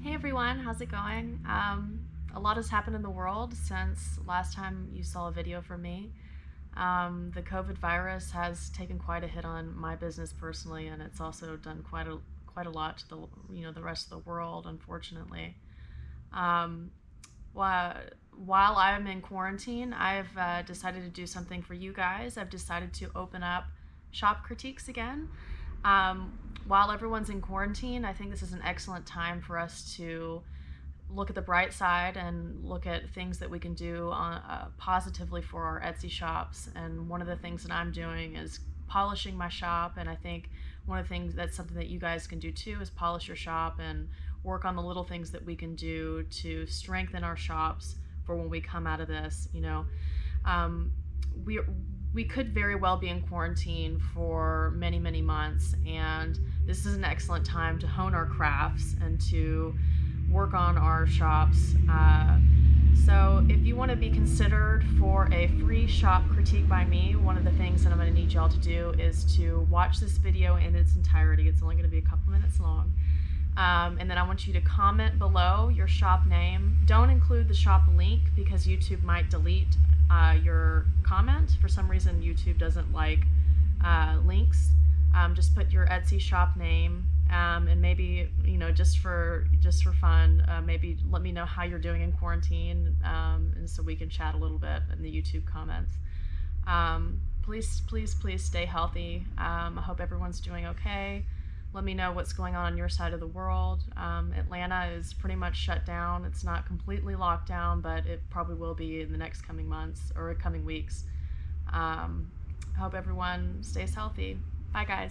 Hey everyone, how's it going? Um, a lot has happened in the world since last time you saw a video from me. Um, the COVID virus has taken quite a hit on my business personally, and it's also done quite a quite a lot to the you know the rest of the world, unfortunately. Um, while while I'm in quarantine, I've uh, decided to do something for you guys. I've decided to open up shop critiques again. Um, while everyone's in quarantine, I think this is an excellent time for us to look at the bright side and look at things that we can do on, uh, positively for our Etsy shops. And one of the things that I'm doing is polishing my shop. And I think one of the things that's something that you guys can do too is polish your shop and work on the little things that we can do to strengthen our shops for when we come out of this. You know, um, we we could very well be in quarantine for many many months, and this is an excellent time to hone our crafts and to work on our shops. Uh, so if you want to be considered for a free shop critique by me, one of the things that I'm going to need y'all to do is to watch this video in its entirety. It's only going to be a couple minutes long. Um, and then I want you to comment below your shop name. Don't include the shop link because YouTube might delete uh, your comment. For some reason, YouTube doesn't like uh, links. Um, just put your Etsy shop name um, and maybe you know just for just for fun uh, maybe let me know how you're doing in quarantine um, and so we can chat a little bit in the youtube comments um, please please please stay healthy um, i hope everyone's doing okay let me know what's going on on your side of the world. Um, atlanta is pretty much shut down. It's not completely locked down but it probably will be in the next coming months or coming weeks. Um, hope everyone stays healthy. Bye guys